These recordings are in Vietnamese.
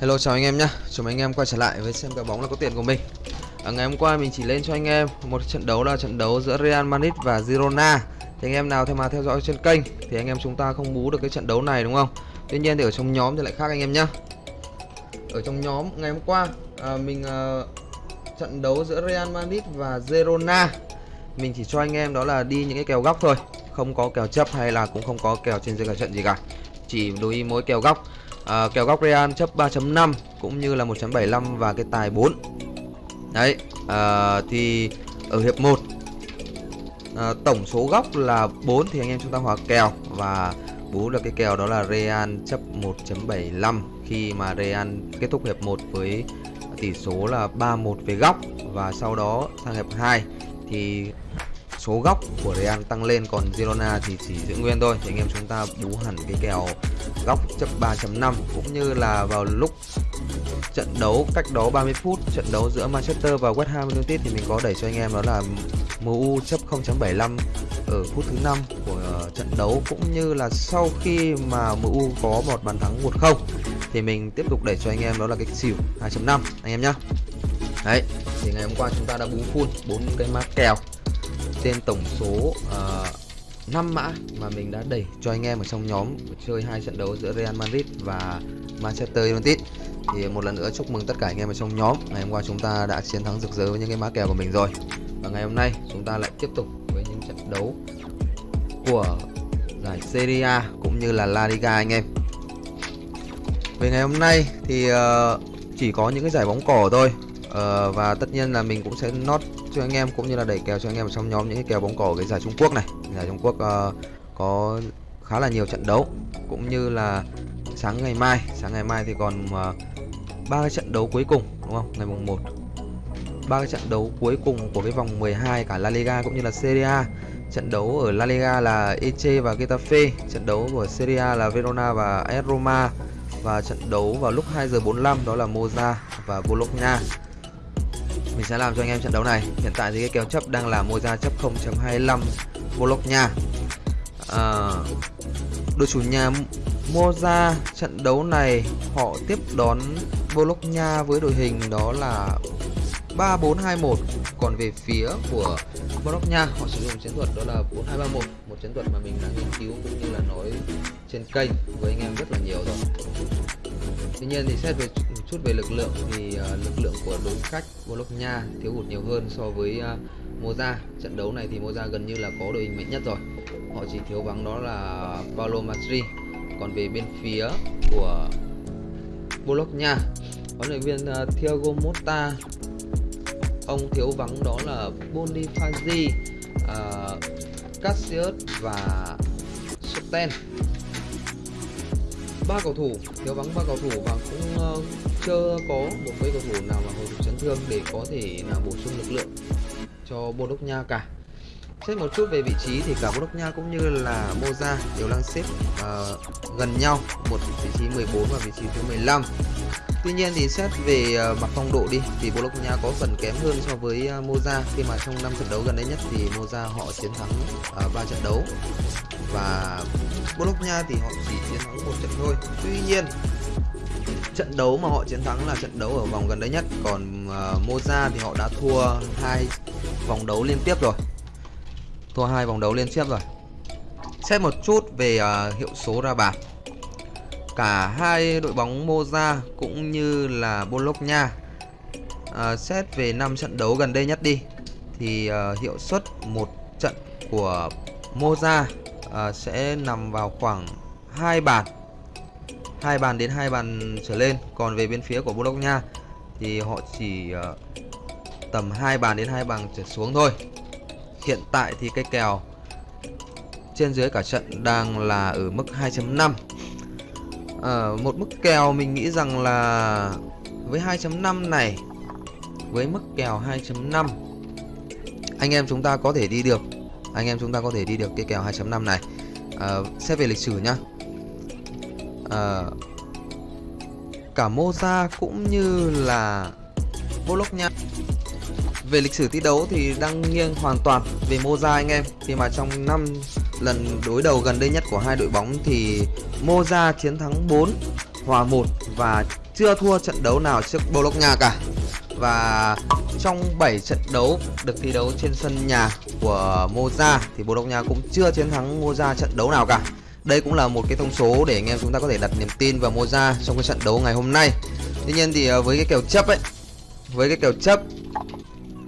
Hello chào anh em nhé, chào anh em quay trở lại với xem kèo bóng là có tiền của mình. À, Ngày hôm qua mình chỉ lên cho anh em một trận đấu là trận đấu giữa Real Madrid và Girona. Thì anh em nào theo mà theo dõi trên kênh thì anh em chúng ta không bú được cái trận đấu này đúng không? Tuy nhiên thì ở trong nhóm thì lại khác anh em nhé Ở trong nhóm ngày hôm qua à, mình à, trận đấu giữa Real Madrid và Girona. Mình chỉ cho anh em đó là đi những cái kèo góc thôi. Không có kèo chấp hay là cũng không có kèo trên dưới cả trận gì cả. Chỉ đối ý mỗi kèo góc à, kèo góc Real chấp 3.5 cũng như là 1.75 và cái tài 4 đấy à, thì ở hiệp 1 à, tổng số góc là 4 thì anh em chúng ta hòa kèo và bú được cái kèo đó là Real chấp 1.75 khi mà Real kết thúc hiệp 1 với tỷ số là 3-1 về góc và sau đó sang hiệp 2 thì số góc của Real tăng lên còn Girona thì chỉ giữ nguyên thôi. Thì anh em chúng ta bú hẳn cái kèo góc chấp 3.5 cũng như là vào lúc trận đấu cách đó 30 phút trận đấu giữa Manchester và West Ham United thì mình có đẩy cho anh em đó là MU chấp 0.75 ở phút thứ 5 của ờ, trận đấu. Cũng như là sau khi mà MU có một bàn thắng 1-0 thì mình tiếp tục đẩy cho anh em đó là cái xỉu 2.5 anh em nhé Đấy, thì ngày hôm qua chúng ta đã bú full bốn cái mã kèo trên tổng số ờ, uh, 5 mã mà mình đã đẩy cho anh em ở trong nhóm chơi hai trận đấu giữa Real Madrid và Manchester United. Thì một lần nữa chúc mừng tất cả anh em ở trong nhóm. Ngày hôm qua chúng ta đã chiến thắng rực rỡ với những cái mã kèo của mình rồi. Và ngày hôm nay chúng ta lại tiếp tục với những trận đấu của giải Serie A cũng như là La Liga anh em. Về ngày hôm nay thì uh, chỉ có những cái giải bóng cỏ thôi uh, và tất nhiên là mình cũng sẽ nốt cho anh em cũng như là đẩy kèo cho anh em ở trong nhóm những cái kèo bóng cỏ cái giải Trung Quốc này. Giải Trung Quốc uh, có khá là nhiều trận đấu cũng như là sáng ngày mai. Sáng ngày mai thì còn ờ, ba uh, cái trận đấu cuối cùng đúng không? Ngày mùng 1 ba cái trận đấu cuối cùng của cái vòng 12 cả La Liga cũng như là Serie A. Trận đấu ở La Liga là Eche và Getafe trận đấu của Serie A là Verona và AS Roma và trận đấu vào lúc 2 giờ 45 đó là Moza và Bologna mình sẽ làm cho anh em trận đấu này. Hiện tại thì cái kèo chấp đang là mua ra chấp 0.25 Bologna à, đội chủ nhà mua ra trận đấu này họ tiếp đón Bologna với đội hình đó là 3421 còn về phía của Bologna họ sử dụng chiến thuật đó là 4231 một chiến thuật mà mình đã nghiên cứu cũng như là nói trên kênh với anh em rất là nhiều rồi Tuy nhiên thì xét về một chút về lực lượng thì uh, lực lượng của đối khách Bologna thiếu hụt nhiều hơn so với uh, Moza. Trận đấu này thì Moza gần như là có đội hình mạnh nhất rồi. Họ chỉ thiếu vắng đó là Paulo Matri. Còn về bên phía của Bologna, huấn luyện viên uh, Thiago Motta ông thiếu vắng đó là Bonifazi, uh, Cassius và Soten ba cầu thủ thiếu vắng ba cầu thủ và cũng uh, chưa có một cái cầu thủ nào mà hồi phục chấn thương để có thể là bổ sung lực lượng cho Bồ Đúc Nha cả xét một chút về vị trí thì cả Bologna cũng như là Moza đều đang xếp uh, gần nhau. Một vị trí 14 và vị trí thứ 15 Tuy nhiên thì xét về uh, mặt phong độ đi thì Bologna có phần kém hơn so với uh, Moza. Khi mà trong năm trận đấu gần đây nhất thì Moza họ chiến thắng uh, 3 trận đấu. Và Bologna thì họ chỉ chiến thắng một trận thôi. Tuy nhiên trận đấu mà họ chiến thắng là trận đấu ở vòng gần đây nhất. Còn uh, Moza thì họ đã thua hai vòng đấu liên tiếp rồi. Thua hai vòng đấu liên tiếp rồi. Xét một chút về uh, hiệu số ra bàn cả hai đội bóng Moza cũng như là Bologna à, xét về năm trận đấu gần đây nhất đi thì uh, hiệu suất một trận của Moza uh, sẽ nằm vào khoảng hai bàn hai bàn đến hai bàn trở lên. Còn về bên phía của Bologna thì họ chỉ uh, tầm hai bàn đến hai bàn trở xuống thôi hiện tại thì cái kèo trên dưới cả trận đang là ở mức 2.5 à, ờ, một mức kèo mình nghĩ rằng là với 2.5 này với mức kèo 2.5 anh em chúng ta có thể đi được anh em chúng ta có thể đi được cái kèo 2.5 này. À, xét về lịch sử nhá. À, cả Moza cũng như là Bologna về lịch sử thi đấu thì đang nghiêng hoàn toàn về Moza anh em. Khi mà trong năm lần đối đầu gần đây nhất của hai đội bóng thì Moza chiến thắng 4 hòa 1 và chưa thua trận đấu nào trước Bologna cả. Và trong 7 trận đấu được thi đấu trên sân nhà của Moza thì Bologna cũng chưa chiến thắng Moza trận đấu nào cả. Đây cũng là một cái thông số để anh em chúng ta có thể đặt niềm tin vào Moza trong cái trận đấu ngày hôm nay. Tuy nhiên thì ờ, với cái kèo chấp ấy, với cái kèo chấp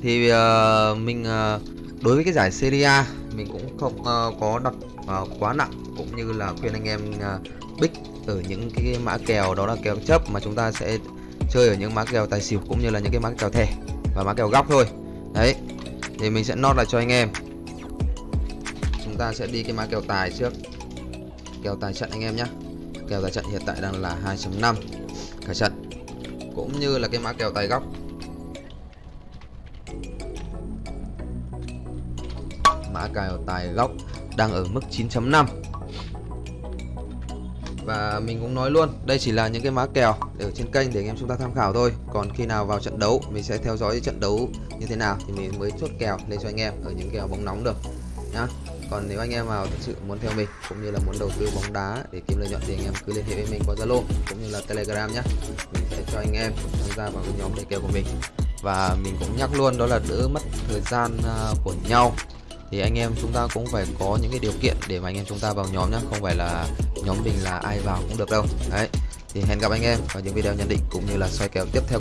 thì uh, mình uh, đối với cái giải Serie A mình cũng không uh, có đặt uh, quá nặng cũng như là khuyên anh em uh, bích ở những cái mã kèo đó là kèo chấp mà chúng ta sẽ chơi ở những mã kèo tài xỉu cũng như là những cái mã kèo thẻ và mã kèo góc thôi. Đấy thì mình sẽ nốt lại cho anh em. Chúng ta sẽ đi cái mã kèo tài trước. Kèo tài trận anh em nhé kèo tài trận hiện tại đang là 2.5 cả trận cũng như là cái mã kèo tài góc. Mã cào tài góc đang ở mức 9.5 và mình cũng nói luôn, đây chỉ là những cái mã kèo ở trên kênh để anh em chúng ta tham khảo thôi. Còn khi nào vào trận đấu, mình sẽ theo dõi trận đấu như thế nào thì mình mới chốt kèo lên cho anh em ở những kèo bóng nóng được, nhá. Còn nếu anh em nào thật sự muốn theo mình, cũng như là muốn đầu tư bóng đá để kiếm lợi nhuận thì anh em cứ liên hệ với mình qua zalo cũng như là telegram nhé mình sẽ cho anh em tham gia vào cái nhóm đề kèo của mình. Và mình cũng nhắc luôn, đó là đỡ mất thời gian à, của nhau thì anh em chúng ta cũng phải có những cái điều kiện để mà anh em chúng ta vào nhóm nhé không phải là nhóm mình là ai vào cũng được đâu. Đấy, thì hẹn gặp anh em vào những video nhận định cũng như là soi kèo tiếp theo.